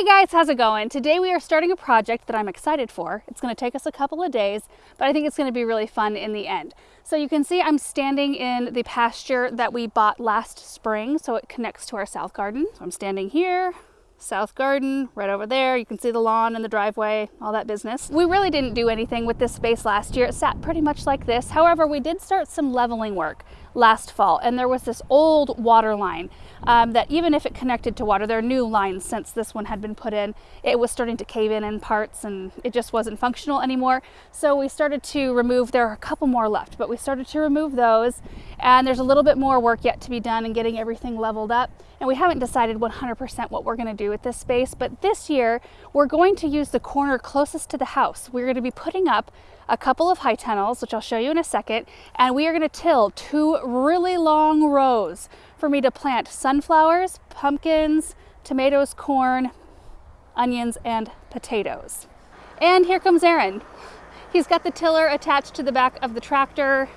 Hey guys, how's it going? Today we are starting a project that I'm excited for. It's going to take us a couple of days, but I think it's going to be really fun in the end. So you can see I'm standing in the pasture that we bought last spring, so it connects to our south garden. So I'm standing here, south garden right over there. You can see the lawn and the driveway, all that business. We really didn't do anything with this space last year. It sat pretty much like this. However, we did start some leveling work last fall and there was this old water line um, that even if it connected to water, there are new lines since this one had been put in, it was starting to cave in in parts and it just wasn't functional anymore. So we started to remove, there are a couple more left, but we started to remove those and there's a little bit more work yet to be done in getting everything leveled up. And we haven't decided 100% what we're gonna do with this space, but this year we're going to use the corner closest to the house. We're gonna be putting up a couple of high tunnels, which I'll show you in a second, and we are gonna till two really long rows for me to plant sunflowers, pumpkins, tomatoes, corn, onions, and potatoes. And here comes Aaron. He's got the tiller attached to the back of the tractor.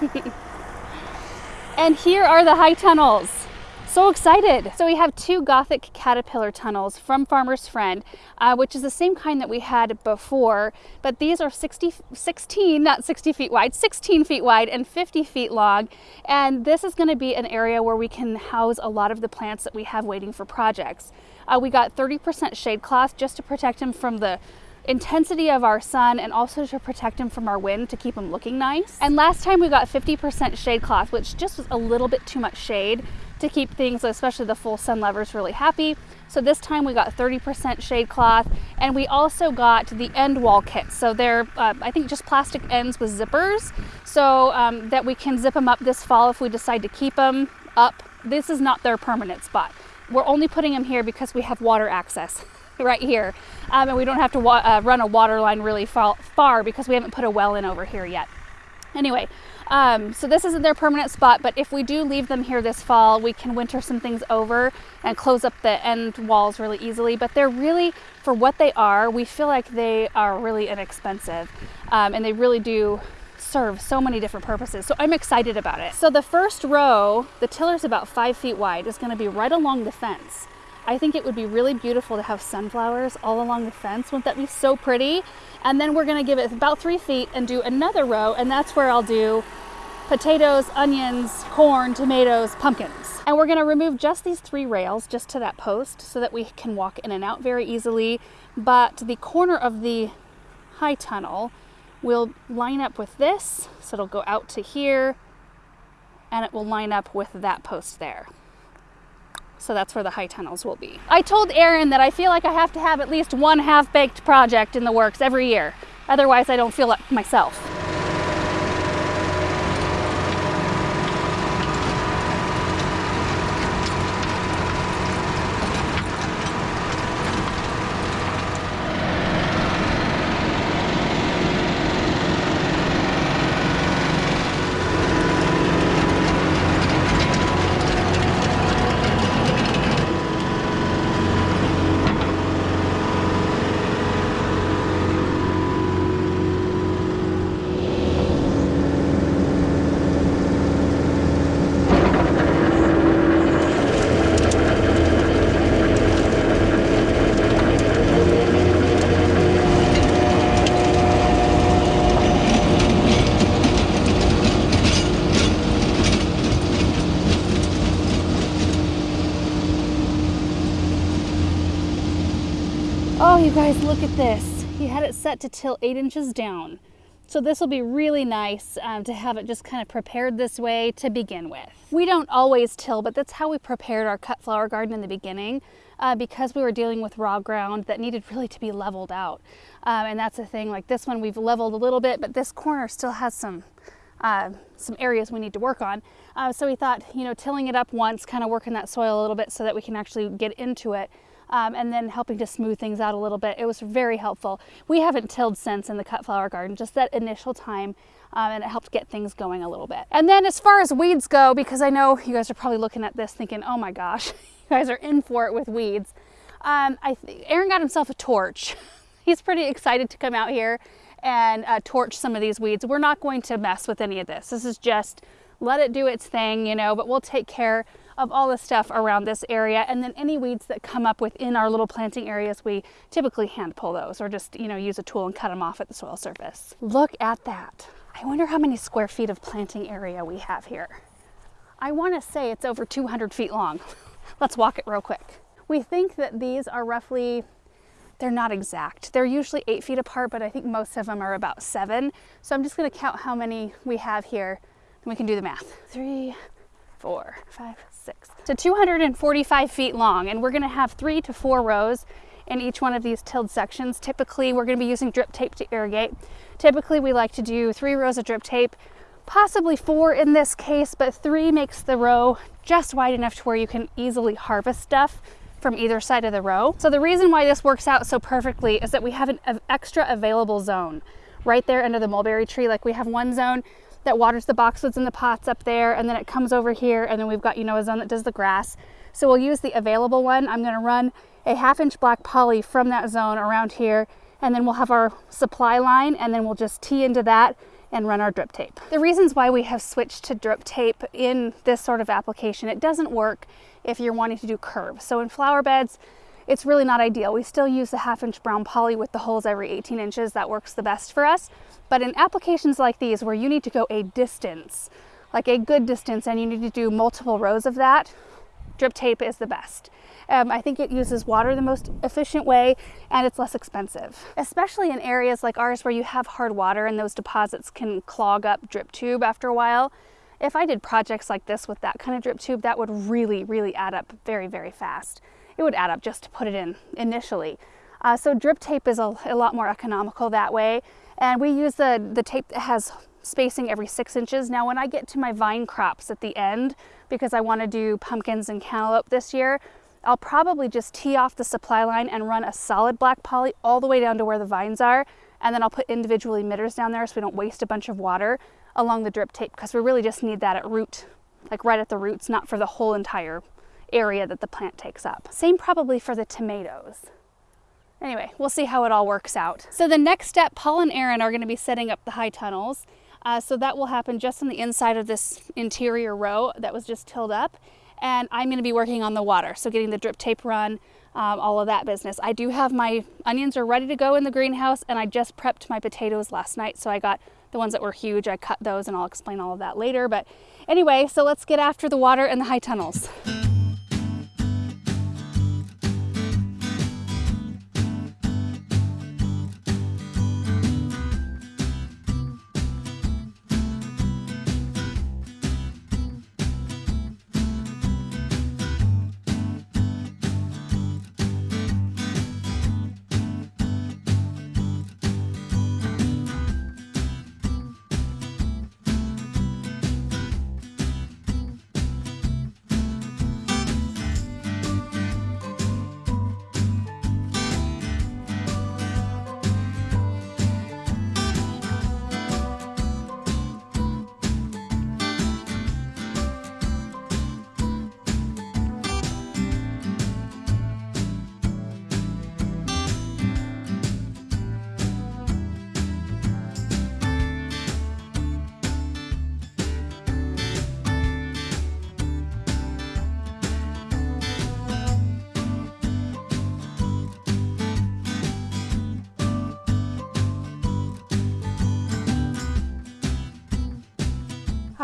and here are the high tunnels so excited. So we have two Gothic caterpillar tunnels from Farmer's Friend, uh, which is the same kind that we had before, but these are 60, 16, not 60 feet wide, 16 feet wide and 50 feet long. And this is gonna be an area where we can house a lot of the plants that we have waiting for projects. Uh, we got 30% shade cloth just to protect them from the intensity of our sun and also to protect them from our wind to keep them looking nice. And last time we got 50% shade cloth, which just was a little bit too much shade to keep things, especially the full sun lovers, really happy. So this time we got 30% shade cloth and we also got the end wall kit. So they're, uh, I think just plastic ends with zippers so um, that we can zip them up this fall if we decide to keep them up. This is not their permanent spot. We're only putting them here because we have water access right here. Um, and we don't have to uh, run a water line really far because we haven't put a well in over here yet. Anyway, um, so this isn't their permanent spot, but if we do leave them here this fall, we can winter some things over and close up the end walls really easily. But they're really, for what they are, we feel like they are really inexpensive um, and they really do serve so many different purposes. So I'm excited about it. So the first row, the tiller's about five feet wide, is gonna be right along the fence. I think it would be really beautiful to have sunflowers all along the fence. Wouldn't that be so pretty? And then we're gonna give it about three feet and do another row, and that's where I'll do potatoes, onions, corn, tomatoes, pumpkins. And we're gonna remove just these three rails just to that post so that we can walk in and out very easily. But the corner of the high tunnel will line up with this. So it'll go out to here and it will line up with that post there. So that's where the high tunnels will be. I told Aaron that I feel like I have to have at least one half-baked project in the works every year. Otherwise, I don't feel like myself. Guys, look at this. He had it set to till eight inches down. So this will be really nice um, to have it just kind of prepared this way to begin with. We don't always till, but that's how we prepared our cut flower garden in the beginning uh, because we were dealing with raw ground that needed really to be leveled out. Um, and that's the thing, like this one we've leveled a little bit, but this corner still has some uh, some areas we need to work on. Uh, so we thought, you know, tilling it up once, kind of working that soil a little bit so that we can actually get into it um, and then helping to smooth things out a little bit. It was very helpful. We haven't tilled since in the cut flower garden, just that initial time um, and it helped get things going a little bit. And then as far as weeds go, because I know you guys are probably looking at this thinking, oh my gosh, you guys are in for it with weeds. Um, I Aaron got himself a torch. He's pretty excited to come out here and uh, torch some of these weeds. We're not going to mess with any of this. This is just let it do its thing, you know, but we'll take care of all the stuff around this area. And then any weeds that come up within our little planting areas, we typically hand pull those or just, you know, use a tool and cut them off at the soil surface. Look at that. I wonder how many square feet of planting area we have here. I want to say it's over 200 feet long. Let's walk it real quick. We think that these are roughly, they're not exact. They're usually eight feet apart, but I think most of them are about seven. So I'm just gonna count how many we have here and we can do the math. Three, four, five, six. So 245 feet long and we're gonna have three to four rows in each one of these tilled sections. Typically, we're gonna be using drip tape to irrigate. Typically, we like to do three rows of drip tape, possibly four in this case, but three makes the row just wide enough to where you can easily harvest stuff from either side of the row. So the reason why this works out so perfectly is that we have an extra available zone right there under the mulberry tree. Like we have one zone that waters the boxwoods and the pots up there, and then it comes over here, and then we've got, you know, a zone that does the grass. So we'll use the available one. I'm gonna run a half inch black poly from that zone around here, and then we'll have our supply line, and then we'll just tee into that and run our drip tape. The reasons why we have switched to drip tape in this sort of application, it doesn't work if you're wanting to do curves. So in flower beds, it's really not ideal. We still use the half inch brown poly with the holes every 18 inches. That works the best for us. But in applications like these where you need to go a distance, like a good distance, and you need to do multiple rows of that, drip tape is the best. Um, I think it uses water the most efficient way and it's less expensive, especially in areas like ours where you have hard water and those deposits can clog up drip tube after a while. If I did projects like this with that kind of drip tube, that would really, really add up very, very fast. It would add up just to put it in initially. Uh, so drip tape is a, a lot more economical that way. And we use the, the tape that has spacing every six inches. Now when I get to my vine crops at the end, because I want to do pumpkins and cantaloupe this year, I'll probably just tee off the supply line and run a solid black poly all the way down to where the vines are. And then I'll put individual emitters down there so we don't waste a bunch of water along the drip tape because we really just need that at root, like right at the roots, not for the whole entire area that the plant takes up. Same probably for the tomatoes. Anyway, we'll see how it all works out. So the next step, Paul and Aaron are gonna be setting up the high tunnels. Uh, so that will happen just on the inside of this interior row that was just tilled up. And I'm gonna be working on the water. So getting the drip tape run, um, all of that business. I do have my onions are ready to go in the greenhouse and I just prepped my potatoes last night. So I got the ones that were huge, I cut those and I'll explain all of that later. But anyway, so let's get after the water and the high tunnels.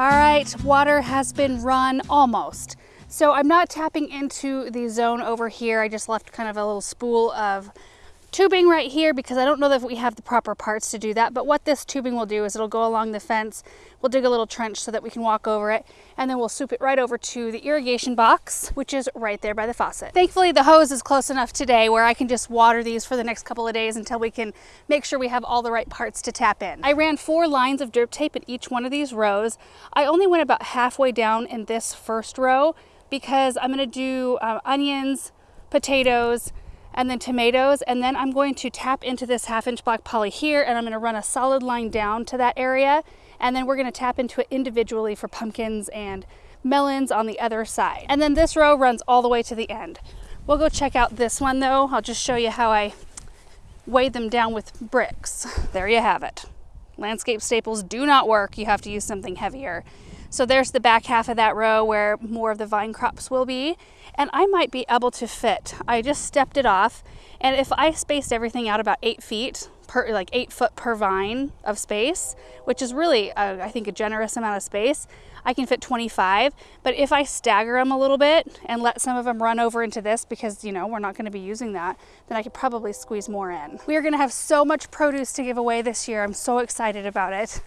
All right, water has been run almost. So I'm not tapping into the zone over here. I just left kind of a little spool of tubing right here because I don't know that we have the proper parts to do that. But what this tubing will do is it'll go along the fence. We'll dig a little trench so that we can walk over it. And then we'll soup it right over to the irrigation box, which is right there by the faucet. Thankfully, the hose is close enough today where I can just water these for the next couple of days until we can make sure we have all the right parts to tap in. I ran four lines of drip tape in each one of these rows. I only went about halfway down in this first row because I'm gonna do uh, onions, potatoes, and then tomatoes. And then I'm going to tap into this half inch black poly here and I'm gonna run a solid line down to that area. And then we're gonna tap into it individually for pumpkins and melons on the other side. And then this row runs all the way to the end. We'll go check out this one though. I'll just show you how I weighed them down with bricks. There you have it. Landscape staples do not work. You have to use something heavier. So there's the back half of that row where more of the vine crops will be. And I might be able to fit. I just stepped it off. And if I spaced everything out about eight feet, per, like eight foot per vine of space, which is really, a, I think, a generous amount of space, I can fit 25. But if I stagger them a little bit and let some of them run over into this because, you know, we're not going to be using that, then I could probably squeeze more in. We are going to have so much produce to give away this year. I'm so excited about it.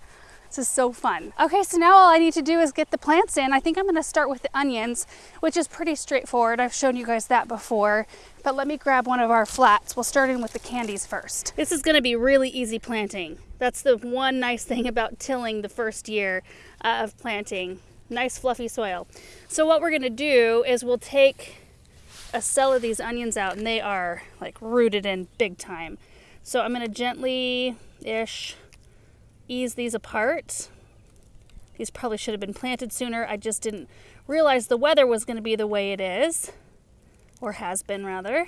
This is so fun. Okay, so now all I need to do is get the plants in. I think I'm gonna start with the onions, which is pretty straightforward. I've shown you guys that before, but let me grab one of our flats. We'll start in with the candies first. This is gonna be really easy planting. That's the one nice thing about tilling the first year uh, of planting. Nice fluffy soil. So what we're gonna do is we'll take a cell of these onions out and they are like rooted in big time. So I'm gonna gently-ish ease these apart. These probably should have been planted sooner. I just didn't realize the weather was going to be the way it is, or has been rather.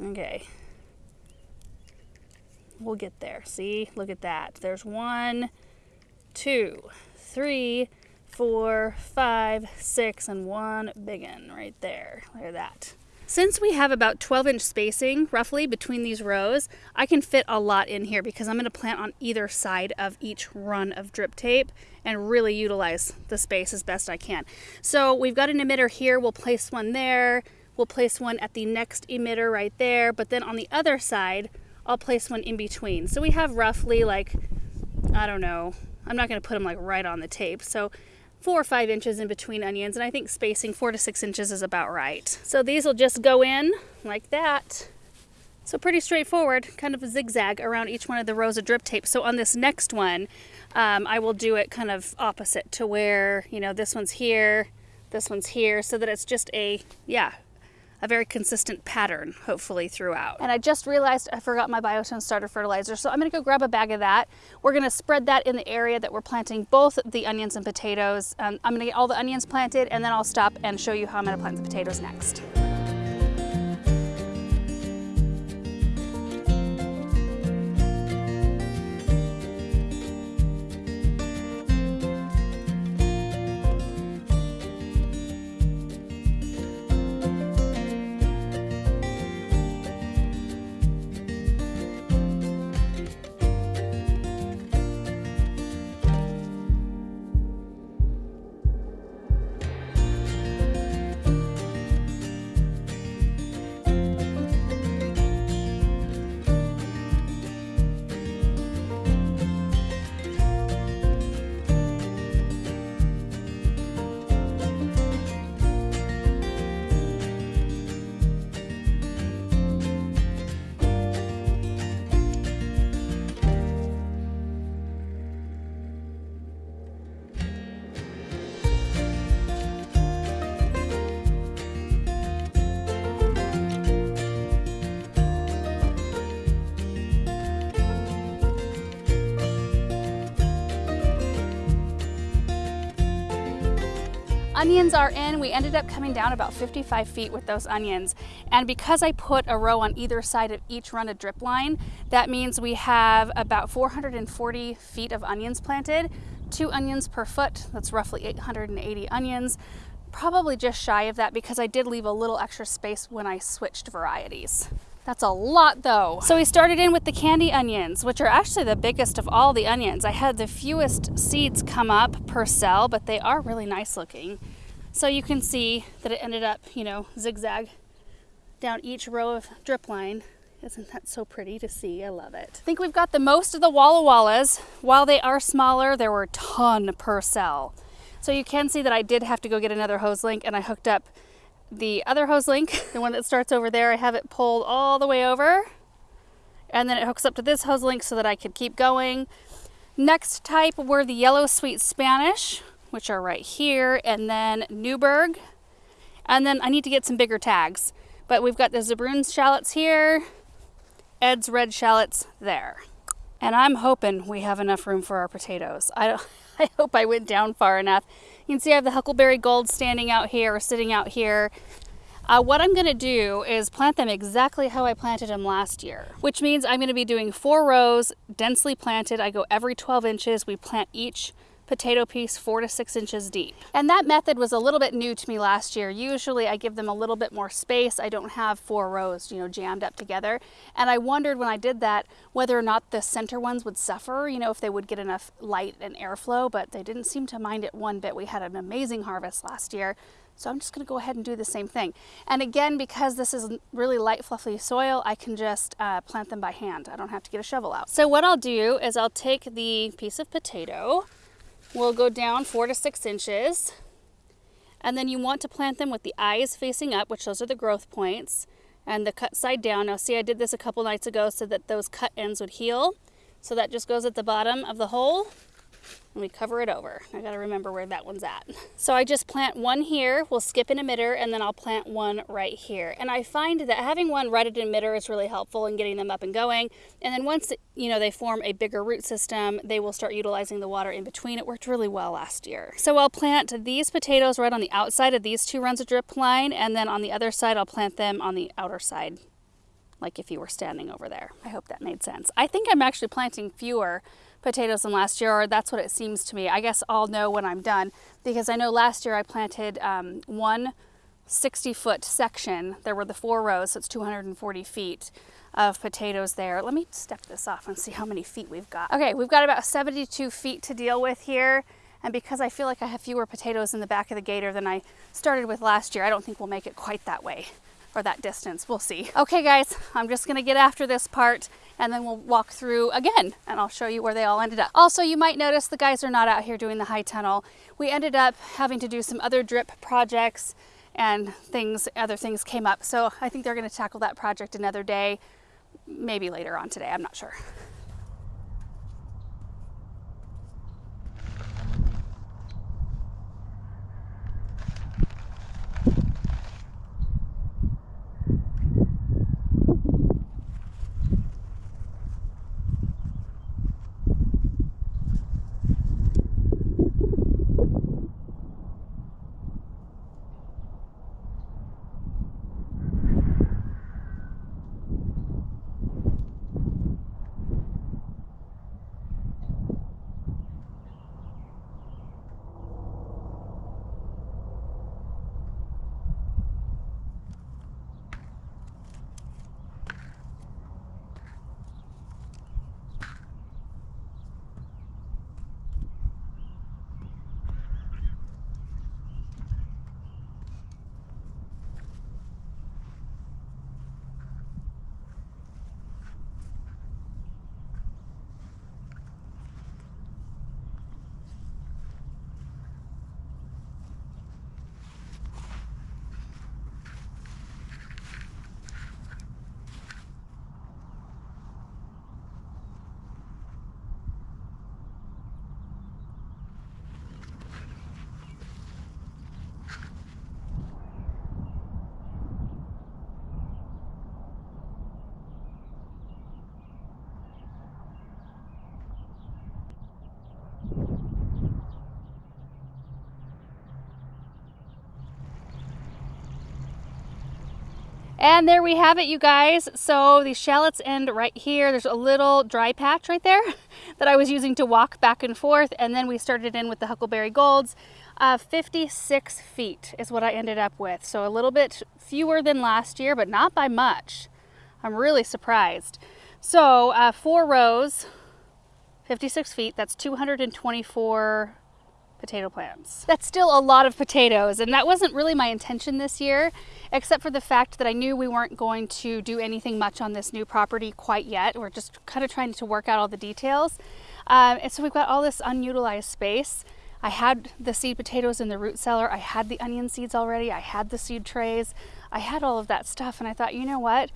Okay. We'll get there. See, look at that. There's one, two, three, four, five, six, and one big one right there. Look at that. Since we have about 12 inch spacing roughly between these rows, I can fit a lot in here because I'm going to plant on either side of each run of drip tape and really utilize the space as best I can. So we've got an emitter here, we'll place one there, we'll place one at the next emitter right there, but then on the other side, I'll place one in between. So we have roughly like, I don't know, I'm not going to put them like right on the tape. So four or five inches in between onions and I think spacing four to six inches is about right. So these will just go in like that. So pretty straightforward, kind of a zigzag around each one of the rows of drip tape. So on this next one, um, I will do it kind of opposite to where, you know, this one's here, this one's here, so that it's just a, yeah, a very consistent pattern, hopefully, throughout. And I just realized I forgot my Biotone starter fertilizer, so I'm gonna go grab a bag of that. We're gonna spread that in the area that we're planting both the onions and potatoes. Um, I'm gonna get all the onions planted, and then I'll stop and show you how I'm gonna plant the potatoes next. Onions are in. We ended up coming down about 55 feet with those onions. And because I put a row on either side of each run of drip line, that means we have about 440 feet of onions planted, two onions per foot. That's roughly 880 onions. Probably just shy of that because I did leave a little extra space when I switched varieties. That's a lot though. So we started in with the candy onions, which are actually the biggest of all the onions. I had the fewest seeds come up per cell, but they are really nice looking. So you can see that it ended up, you know, zigzag down each row of drip line. Isn't that so pretty to see? I love it. I think we've got the most of the Walla Wallas. While they are smaller, there were a ton per cell. So you can see that I did have to go get another hose link and I hooked up the other hose link, the one that starts over there, I have it pulled all the way over and then it hooks up to this hose link so that I could keep going. Next type were the yellow sweet Spanish, which are right here, and then Newburgh. And then I need to get some bigger tags, but we've got the Zebrunes shallots here, Ed's red shallots there. And I'm hoping we have enough room for our potatoes. I, I hope I went down far enough. You can see I have the Huckleberry Gold standing out here or sitting out here. Uh, what I'm gonna do is plant them exactly how I planted them last year, which means I'm gonna be doing four rows, densely planted. I go every 12 inches. We plant each potato piece four to six inches deep. And that method was a little bit new to me last year. Usually I give them a little bit more space. I don't have four rows, you know, jammed up together. And I wondered when I did that whether or not the center ones would suffer, you know, if they would get enough light and airflow, but they didn't seem to mind it one bit. We had an amazing harvest last year. So I'm just gonna go ahead and do the same thing. And again, because this is really light, fluffy soil, I can just uh, plant them by hand. I don't have to get a shovel out. So what I'll do is I'll take the piece of potato, we'll go down four to six inches, and then you want to plant them with the eyes facing up, which those are the growth points, and the cut side down. Now see, I did this a couple nights ago so that those cut ends would heal. So that just goes at the bottom of the hole and we cover it over. I gotta remember where that one's at. So I just plant one here, we'll skip an emitter, and then I'll plant one right here. And I find that having one right at an emitter is really helpful in getting them up and going. And then once, you know, they form a bigger root system, they will start utilizing the water in between. It worked really well last year. So I'll plant these potatoes right on the outside of these two runs of drip line, and then on the other side, I'll plant them on the outer side like if you were standing over there. I hope that made sense. I think I'm actually planting fewer potatoes than last year, or that's what it seems to me. I guess I'll know when I'm done because I know last year I planted um, one 60 foot section. There were the four rows, so it's 240 feet of potatoes there. Let me step this off and see how many feet we've got. Okay, we've got about 72 feet to deal with here. And because I feel like I have fewer potatoes in the back of the gator than I started with last year, I don't think we'll make it quite that way or that distance. We'll see. Okay, guys, I'm just gonna get after this part and then we'll walk through again and I'll show you where they all ended up. Also, you might notice the guys are not out here doing the high tunnel. We ended up having to do some other drip projects and things, other things came up. So I think they're gonna tackle that project another day, maybe later on today, I'm not sure. And there we have it, you guys. So the shallots end right here. There's a little dry patch right there that I was using to walk back and forth. And then we started in with the Huckleberry Golds. Uh, 56 feet is what I ended up with. So a little bit fewer than last year, but not by much. I'm really surprised. So uh, four rows, 56 feet, that's 224 potato plants. That's still a lot of potatoes and that wasn't really my intention this year except for the fact that I knew we weren't going to do anything much on this new property quite yet. We're just kind of trying to work out all the details. Um, and so we've got all this unutilized space. I had the seed potatoes in the root cellar. I had the onion seeds already. I had the seed trays. I had all of that stuff and I thought, you know what?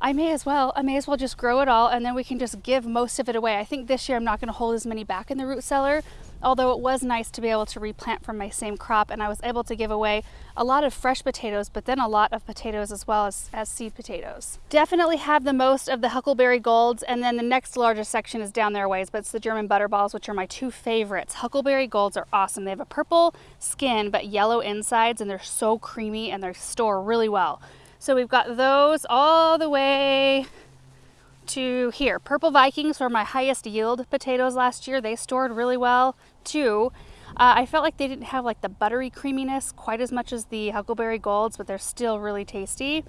I may as well, I may as well just grow it all and then we can just give most of it away. I think this year I'm not gonna hold as many back in the root cellar, although it was nice to be able to replant from my same crop and I was able to give away a lot of fresh potatoes, but then a lot of potatoes as well as, as seed potatoes. Definitely have the most of the Huckleberry Golds and then the next largest section is down there ways, but it's the German Butterballs, which are my two favorites. Huckleberry Golds are awesome. They have a purple skin, but yellow insides and they're so creamy and they store really well. So we've got those all the way to here. Purple Vikings were my highest yield potatoes last year. They stored really well. too. Uh, I felt like they didn't have like the buttery creaminess quite as much as the Huckleberry Golds, but they're still really tasty.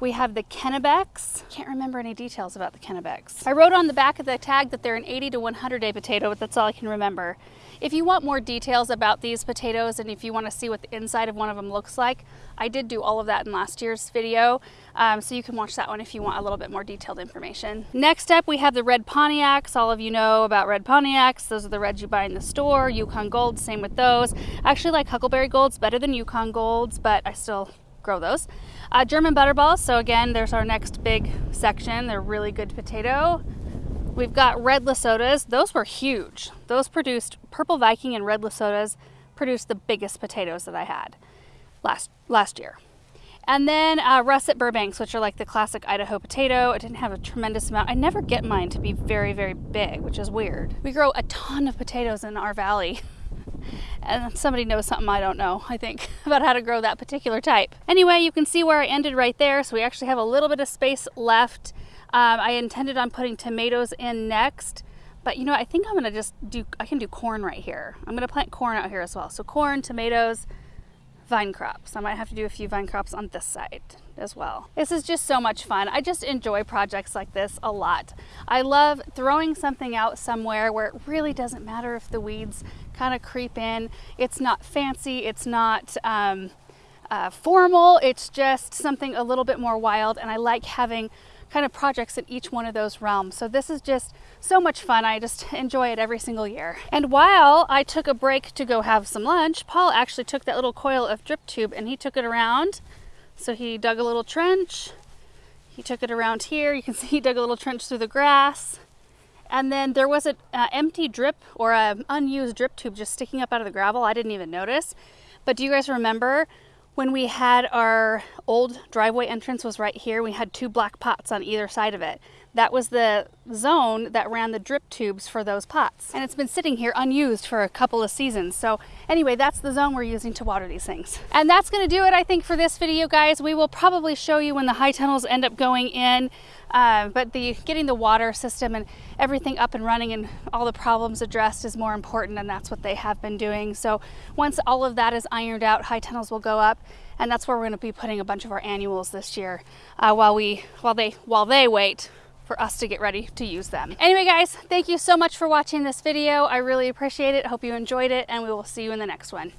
We have the Kennebecs. Can't remember any details about the Kennebecs. I wrote on the back of the tag that they're an 80 to 100 day potato, but that's all I can remember. If you want more details about these potatoes and if you want to see what the inside of one of them looks like, I did do all of that in last year's video, um, so you can watch that one if you want a little bit more detailed information. Next up, we have the red Pontiacs. All of you know about red Pontiacs. Those are the reds you buy in the store. Yukon Golds, same with those. I actually like Huckleberry Golds better than Yukon Golds, but I still grow those. Uh, German butterballs, so again, there's our next big section. They're really good potato. We've got red LaSodas. Those were huge. Those produced, Purple Viking and red LaSodas produced the biggest potatoes that I had last, last year. And then uh, russet Burbanks, which are like the classic Idaho potato. It didn't have a tremendous amount. I never get mine to be very, very big, which is weird. We grow a ton of potatoes in our valley. and somebody knows something I don't know, I think, about how to grow that particular type. Anyway, you can see where I ended right there, so we actually have a little bit of space left. Um, I intended on putting tomatoes in next, but you know, I think I'm gonna just do, I can do corn right here. I'm gonna plant corn out here as well. So corn, tomatoes, vine crops. I might have to do a few vine crops on this side as well. This is just so much fun. I just enjoy projects like this a lot. I love throwing something out somewhere where it really doesn't matter if the weeds kind of creep in. It's not fancy, it's not um, uh, formal, it's just something a little bit more wild and I like having kind of projects in each one of those realms. So this is just so much fun. I just enjoy it every single year. And while I took a break to go have some lunch, Paul actually took that little coil of drip tube and he took it around. So he dug a little trench. He took it around here. You can see he dug a little trench through the grass. And then there was an uh, empty drip or an unused drip tube just sticking up out of the gravel. I didn't even notice. But do you guys remember when we had our old driveway entrance was right here, we had two black pots on either side of it. That was the zone that ran the drip tubes for those pots. And it's been sitting here unused for a couple of seasons. So anyway, that's the zone we're using to water these things. And that's gonna do it, I think, for this video, guys. We will probably show you when the high tunnels end up going in. Uh, but the getting the water system and everything up and running and all the problems addressed is more important and that's what they have been doing. So once all of that is ironed out, high tunnels will go up and that's where we're going to be putting a bunch of our annuals this year uh, while we while they while they wait for us to get ready to use them. Anyway guys, thank you so much for watching this video. I really appreciate it. Hope you enjoyed it and we will see you in the next one.